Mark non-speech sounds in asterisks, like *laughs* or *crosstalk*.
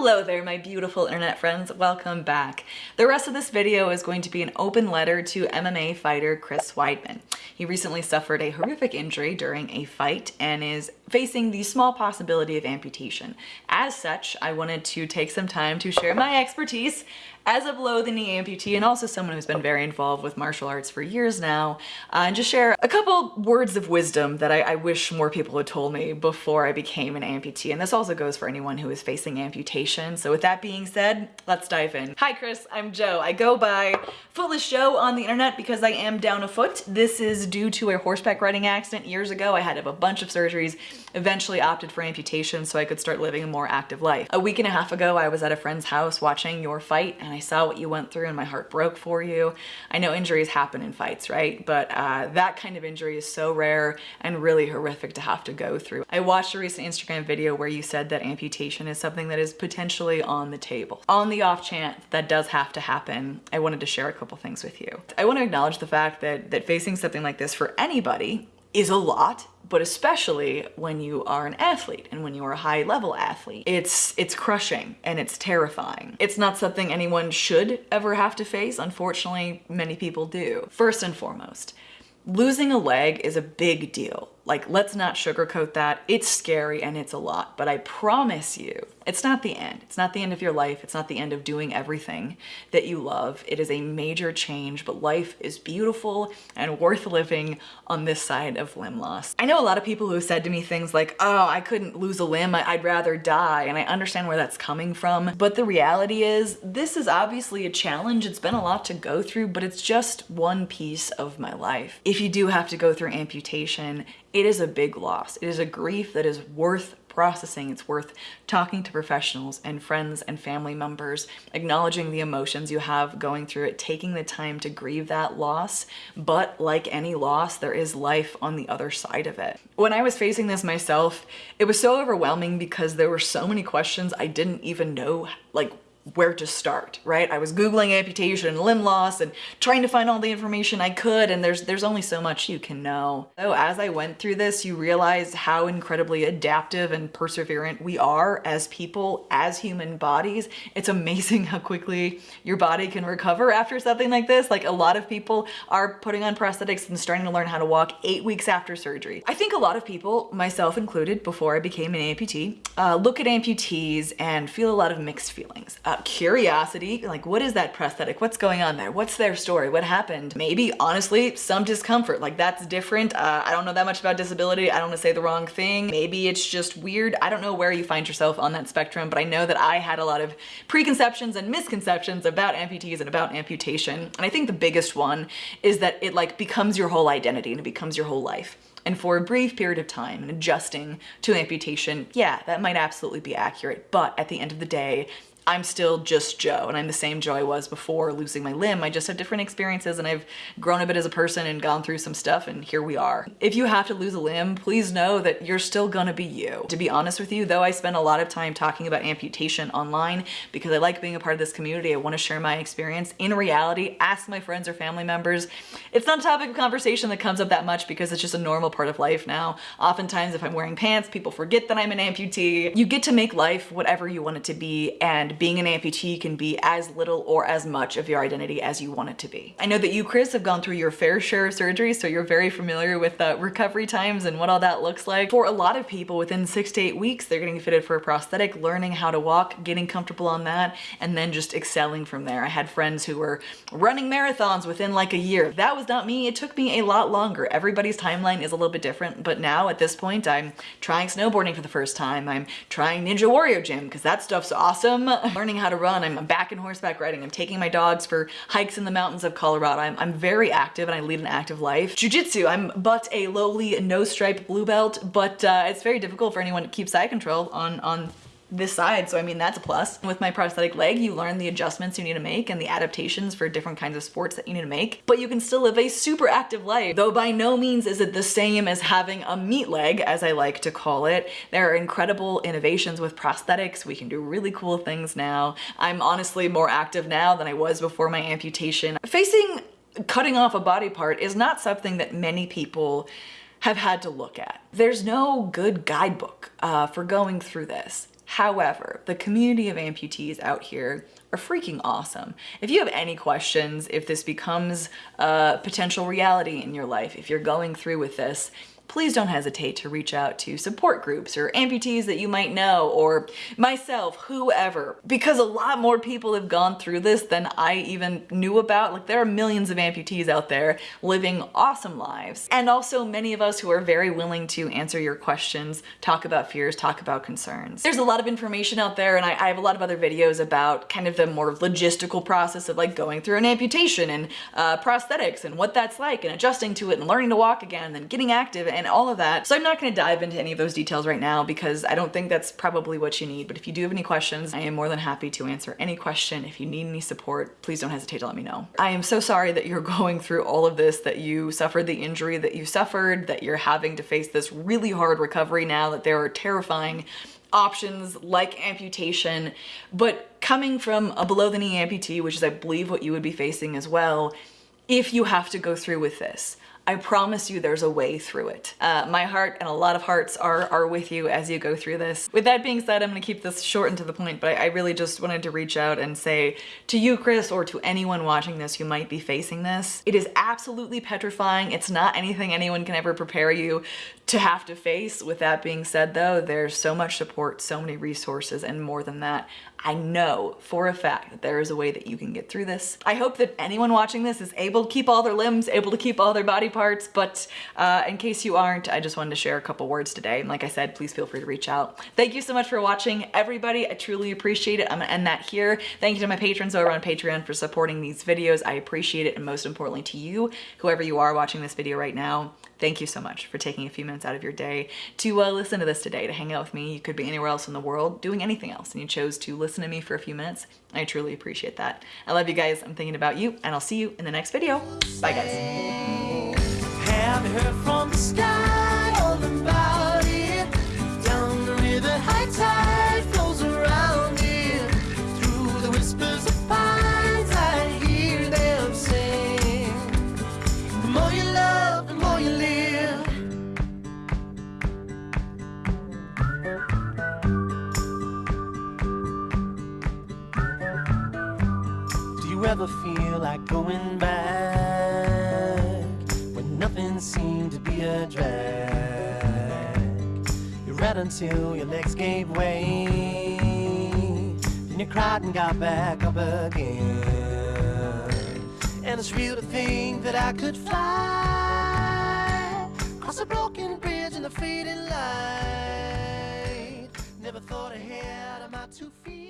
Hello there, my beautiful internet friends. Welcome back. The rest of this video is going to be an open letter to MMA fighter Chris Weidman. He recently suffered a horrific injury during a fight and is facing the small possibility of amputation. As such, I wanted to take some time to share my expertise as a below the knee amputee and also someone who's been very involved with martial arts for years now uh, and just share a couple words of wisdom that I, I wish more people had told me before I became an amputee. And this also goes for anyone who is facing amputation. So with that being said, let's dive in. Hi Chris, I'm Joe. I go by Footless Joe on the internet because I am down a foot. This is due to a horseback riding accident years ago. I had to have a bunch of surgeries, eventually opted for amputation so I could start living a more active life. A week and a half ago, I was at a friend's house watching your fight and I saw what you went through and my heart broke for you. I know injuries happen in fights, right? But uh, that kind of injury is so rare and really horrific to have to go through. I watched a recent Instagram video where you said that amputation is something that is potentially on the table. On the off chance that does have to happen, I wanted to share a couple things with you. I want to acknowledge the fact that, that facing something like this for anybody is a lot but especially when you are an athlete and when you are a high level athlete. It's, it's crushing and it's terrifying. It's not something anyone should ever have to face. Unfortunately, many people do. First and foremost, losing a leg is a big deal. Like, let's not sugarcoat that. It's scary and it's a lot, but I promise you, it's not the end. It's not the end of your life. It's not the end of doing everything that you love. It is a major change, but life is beautiful and worth living on this side of limb loss. I know a lot of people who have said to me things like, oh, I couldn't lose a limb. I'd rather die. And I understand where that's coming from. But the reality is this is obviously a challenge. It's been a lot to go through, but it's just one piece of my life. If you do have to go through amputation, it is a big loss. It is a grief that is worth processing. It's worth talking to professionals and friends and family members, acknowledging the emotions you have going through it, taking the time to grieve that loss. But like any loss, there is life on the other side of it. When I was facing this myself, it was so overwhelming because there were so many questions I didn't even know like where to start, right? I was Googling amputation and limb loss and trying to find all the information I could and there's there's only so much you can know. So as I went through this, you realize how incredibly adaptive and perseverant we are as people, as human bodies. It's amazing how quickly your body can recover after something like this. Like a lot of people are putting on prosthetics and starting to learn how to walk eight weeks after surgery. I think a lot of people, myself included, before I became an amputee, uh, look at amputees and feel a lot of mixed feelings. Uh, curiosity, like what is that prosthetic? What's going on there? What's their story? What happened? Maybe, honestly, some discomfort, like that's different. Uh, I don't know that much about disability. I don't want to say the wrong thing. Maybe it's just weird. I don't know where you find yourself on that spectrum, but I know that I had a lot of preconceptions and misconceptions about amputees and about amputation. And I think the biggest one is that it like becomes your whole identity and it becomes your whole life. And for a brief period of time and adjusting to amputation, yeah, that might absolutely be accurate. But at the end of the day, I'm still just Joe and I'm the same Joe I was before losing my limb. I just have different experiences and I've grown a bit as a person and gone through some stuff and here we are. If you have to lose a limb, please know that you're still gonna be you. To be honest with you, though I spend a lot of time talking about amputation online because I like being a part of this community, I wanna share my experience. In reality, ask my friends or family members. It's not a topic of conversation that comes up that much because it's just a normal part of life now. Oftentimes if I'm wearing pants, people forget that I'm an amputee. You get to make life whatever you want it to be and being an amputee can be as little or as much of your identity as you want it to be. I know that you, Chris, have gone through your fair share of surgery, so you're very familiar with the recovery times and what all that looks like. For a lot of people, within six to eight weeks, they're getting fitted for a prosthetic, learning how to walk, getting comfortable on that, and then just excelling from there. I had friends who were running marathons within like a year. That was not me. It took me a lot longer. Everybody's timeline is a little bit different, but now at this point, I'm trying snowboarding for the first time. I'm trying Ninja Warrior Gym because that stuff's awesome. *laughs* learning how to run. I'm back in horseback riding. I'm taking my dogs for hikes in the mountains of Colorado. I'm, I'm very active and I lead an active life. Jiu-jitsu, I'm but a lowly no stripe blue belt, but uh, it's very difficult for anyone to keep side control on, on this side, so I mean that's a plus. With my prosthetic leg, you learn the adjustments you need to make and the adaptations for different kinds of sports that you need to make, but you can still live a super active life, though by no means is it the same as having a meat leg, as I like to call it. There are incredible innovations with prosthetics. We can do really cool things now. I'm honestly more active now than I was before my amputation. Facing cutting off a body part is not something that many people have had to look at. There's no good guidebook uh, for going through this. However, the community of amputees out here are freaking awesome. If you have any questions, if this becomes a potential reality in your life, if you're going through with this, please don't hesitate to reach out to support groups or amputees that you might know or myself, whoever, because a lot more people have gone through this than I even knew about. Like there are millions of amputees out there living awesome lives. And also many of us who are very willing to answer your questions, talk about fears, talk about concerns. There's a lot of information out there and I, I have a lot of other videos about kind of the more logistical process of like going through an amputation and uh, prosthetics and what that's like and adjusting to it and learning to walk again and then getting active and all of that. So I'm not gonna dive into any of those details right now because I don't think that's probably what you need. But if you do have any questions, I am more than happy to answer any question. If you need any support, please don't hesitate to let me know. I am so sorry that you're *laughs* going through all of this, that you suffered the injury that you suffered, that you're having to face this really hard recovery now, that there are terrifying options like amputation, but coming from a below the knee amputee, which is I believe what you would be facing as well, if you have to go through with this. I promise you there's a way through it. Uh, my heart and a lot of hearts are, are with you as you go through this. With that being said, I'm gonna keep this short and to the point, but I, I really just wanted to reach out and say to you, Chris, or to anyone watching this who might be facing this, it is absolutely petrifying. It's not anything anyone can ever prepare you to have to face. With that being said though, there's so much support, so many resources, and more than that, I know for a fact that there is a way that you can get through this. I hope that anyone watching this is able to keep all their limbs, able to keep all their body parts, but uh, in case you aren't, I just wanted to share a couple words today. And like I said, please feel free to reach out. Thank you so much for watching, everybody. I truly appreciate it. I'm gonna end that here. Thank you to my patrons over on Patreon for supporting these videos. I appreciate it, and most importantly to you, whoever you are watching this video right now, thank you so much for taking a few minutes out of your day to uh, listen to this today, to hang out with me. You could be anywhere else in the world doing anything else, and you chose to listen to me for a few minutes. I truly appreciate that. I love you guys. I'm thinking about you, and I'll see you in the next video. Bye, guys. Ever feel like going back when nothing seemed to be a drag? You read until your legs gave way, then you cried and got back up again. And it's real to think that I could fly across a broken bridge in the fading light. Never thought ahead of my two feet.